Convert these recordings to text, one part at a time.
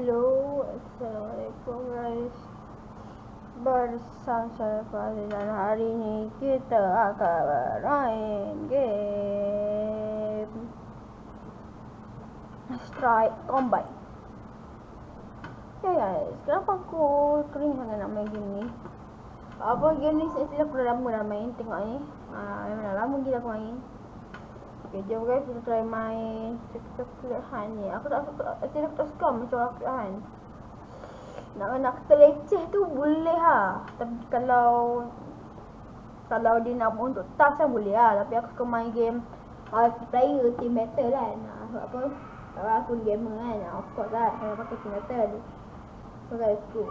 Hello, Assalamualaikum guys. Bersama saya Fazil dan hari ini kita akan bermain game Strike Combat Ya guys, kenapa aku kering sangat nak main game ni? Apa game ni saya aku dah lama dah main, tengok ni. Haa, memang dah lama gila aku main Okay, jom guys kita try main Han ni. Aku tak suka, actually aku tak suka macam coklat Han Nak nak kata leceh tu boleh ha Tapi kalau Kalau dia nak untuk task kan boleh ha Tapi aku suka main game Multiplayer, team battle kan. Ha, Sebab apa? Sebab aku gamer kan, of course lah. Kalau pakai team battle. So guys, go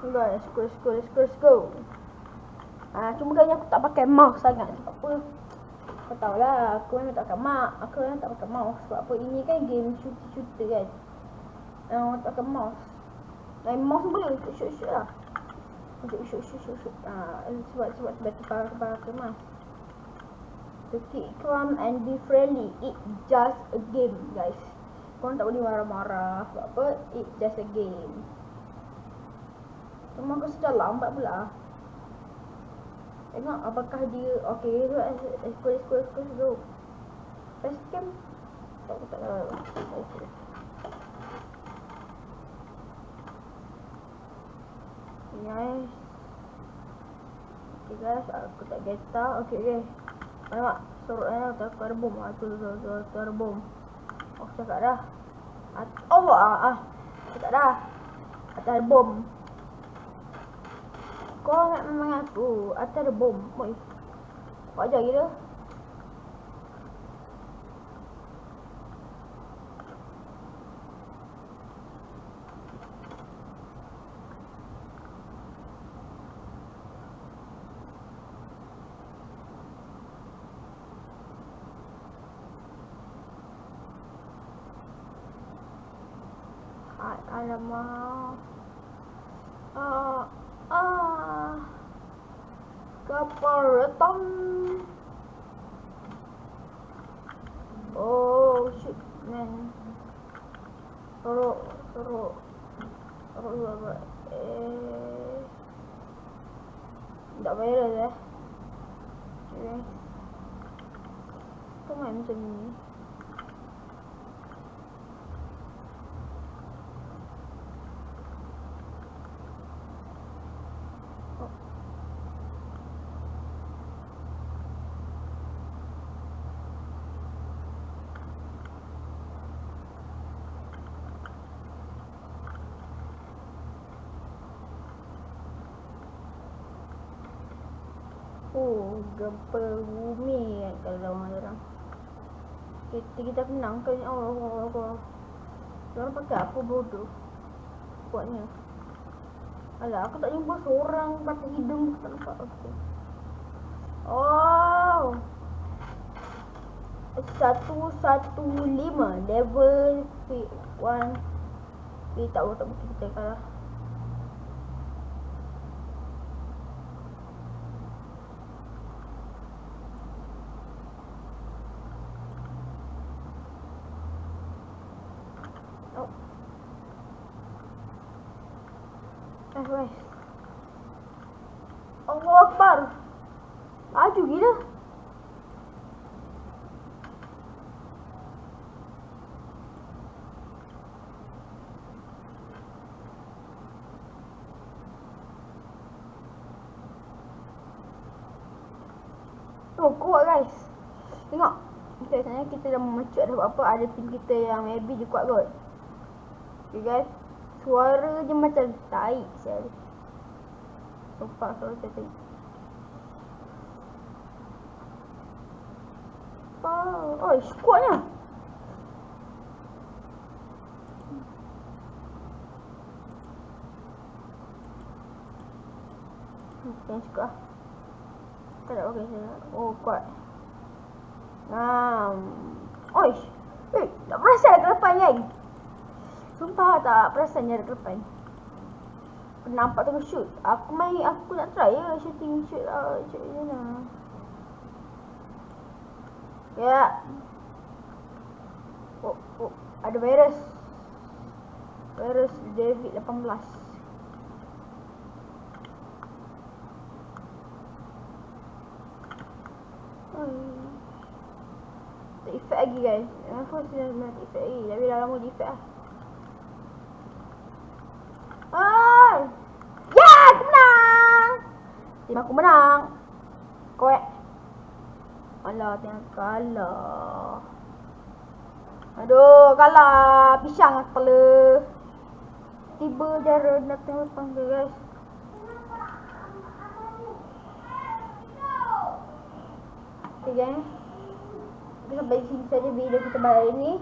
Let's go, let's go, go. Ah, cuma kali aku tak pakai mouse sangat sebab apa? Kau tahu lah, aku memang tak pakai mouse. Aku memang tak pakai mouse sebab apa? Ini kan game shooter-shooter kan. Ah, uh, tak pakai mouse. Dan mouse boleh untuk shoot-shoot lah. Untuk shoot-shoot-shoot. Ah, sebab sebab sebab tu pakai pakai mouse. To keep calm and be friendly. It just a game, guys. Kau tak boleh marah-marah sebab apa? It just a game. Cuma aku sudah lambat pula. Tengok apakah dia Okay, let's go, let's go, let's go Best cam Tak, aku tak tahu. Nice Okay guys, aku tak geta Okay, okay Nampak, sorok ni aku aku ada bom tu, tu, ada bom Aku cakap dah. Oh, ah, ah. Cakap dah. Atas ada bom kau nak memang aku Atas ada bom Oi. Kau ajar gila Alamak. Ah, Kapal retam. Oh, shit, man. Teruk, teruk. Teruk juga, Eh. Tak viral eh. Okay. Kau main macam ni. Oh, gempa bumi kan kalau lawan orang. Kita kita menang kan Allah Allah Allah. Orang pakai apa bodoh? Kuatnya. Alah, aku tak jumpa seorang pakai hidung tak nampak. Okay. Oh. Satu satu lima level one. Kita tak tahu tak mungkin kita kalah. Allah Akbar. Laju gila. Oh, kuat guys. Tengok. Okay, sebenarnya kita dah memecut dah apa ada tim kita yang maybe je kuat kot. Okay guys. Suara je macam taik sel. Sumpah suara macam taik. Oh, oh, kuatnya. Okay, suka. Tak ada saya. Oh, kuat. Ngam. Oish. Eh, tak perasan ke depan kan? Sumpah tak perasan ada depan. Nampak tengok shoot. Aku main, aku nak try ya shooting shoot lah. Shoot je lah. Ya. Oh, oh, ada virus. Virus David 18. Tak efek lagi guys. Kenapa saya nak efek lagi? Tapi dah lama di efek lah. Hai. Ya, aku menang. Tim aku menang. Koek. Alah, tengah kalah. Aduh, kalah. Pisang kepala. Tiba jara datang lepas tu guys. Okay guys. Kita sampai sini saja video kita pada hari ni.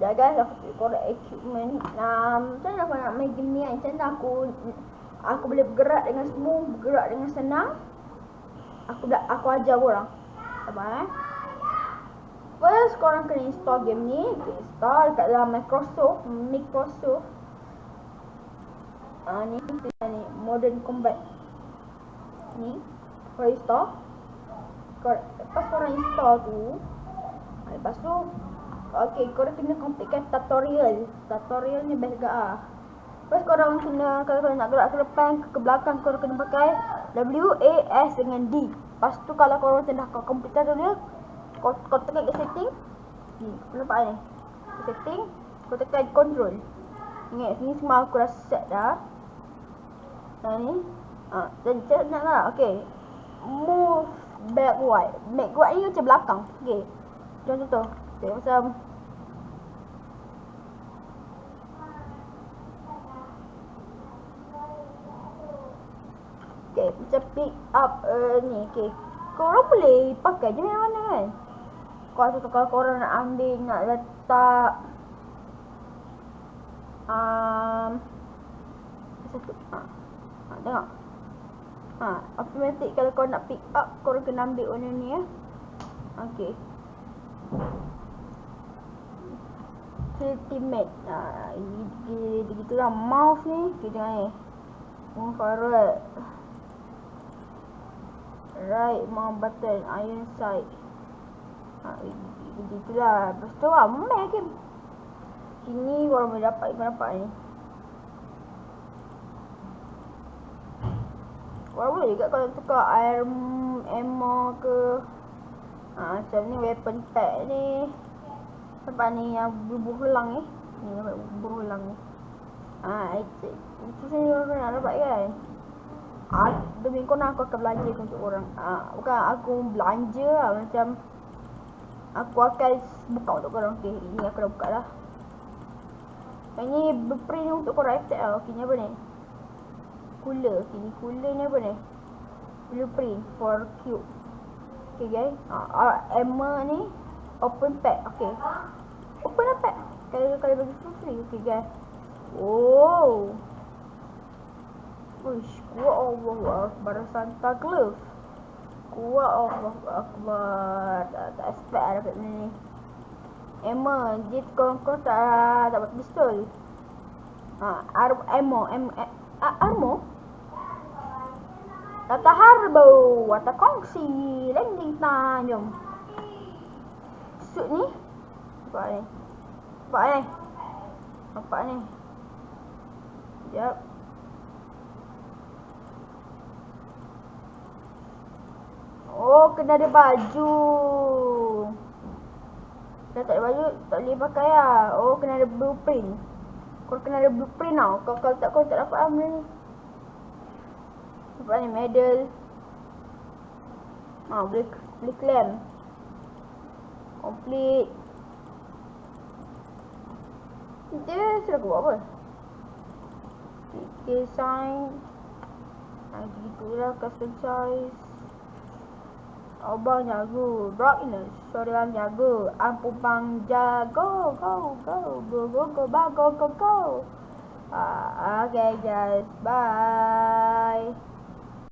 Jaga aku korek equipment. Macam mana aku nak main game ni kan? Macam mana aku aku boleh bergerak dengan smooth, bergerak dengan senang. Aku dah aku ajar orang. Sabar eh. First korang kena install game ni. Okay, install dekat dalam Microsoft, Microsoft. Uh, ni ni Modern Combat. Ni. Korang install. Korang, lepas korang install tu, ah, lepas tu Okay, korang kena completekan tutorial. Tutorial ni best gak ah. Lepas korang kena kalau korang nak gerak ke depan ke, ke belakang korang kena pakai W A S dengan D. Lepas tu kalau korang dah kau complete tutorial, kau kau tekan ke setting. Ni, nampak ni. Setting, kau tekan control. Ingat ni semua aku dah set dah. Dan ni, ah, dan cek nak lah. Okay. Move backward. Backward ni macam belakang. Okay. Contoh tu. Okay, macam Okay, macam pick up uh, ni. Okay. Korang boleh pakai je mana kan? Kalau satu kalau korang nak ambil, nak letak um, satu. Ha. ha tengok. Ha, automatic kalau kau nak pick up, korang kena ambil warna ni ya. Okay ultimate ah ini begitu lah mouse ni kita ni move forward right mouse button iron sight ha begitu lah lepas tu lah main game sini korang boleh dapat ikut dapat ni korang boleh juga kalau tukar air ammo ke ha, macam ni weapon pack ni Nampak ni yang bubuh helang ni. Ni bubuh helang ni. Ha, itu. Itu saya nak dapat kan. Ah, demi kau aku akan belanja untuk orang. Ah, bukan aku belanja lah macam aku akan buka untuk korang. Okey, ini aku dah buka dah. Ini berprint untuk korang FTL lah. Okey, ni apa ni? Cooler. Okey, ni cooler ni apa ni? Blueprint for cube. Okey guys. Ah, Emma ni open pack. Okey. Open lah pack. Kalau kalau bagi free. Okey guys. Oh. Uish, kuat Allah Akbar Santa Claus. Kuat Allah Akbar. Tak, tak expect lah dapat ni. Emma, dia kau kau tak dapat pistol. Ha, ar ammo, ammo, ammo. Tata harbo, wata kongsi, landing jom suit ni Nampak ni Nampak ni Nampak ni Sekejap Oh kena ada baju Dah tak ada baju Tak boleh pakai lah Oh kena ada blueprint Kau kena ada blueprint tau Kau kalau tak kau tak dapat lah ni Nampak ni medal Ah, boleh, boleh claim Complete. Dia sudah buat apa? Okay, sign. Nah, gitulah custom size. Abang jago. Brightness. Sorry, I'm jago. Ampun bang jago. Go, go, go, go, go, go, go, go, go. Uh, okay, guys. Bye.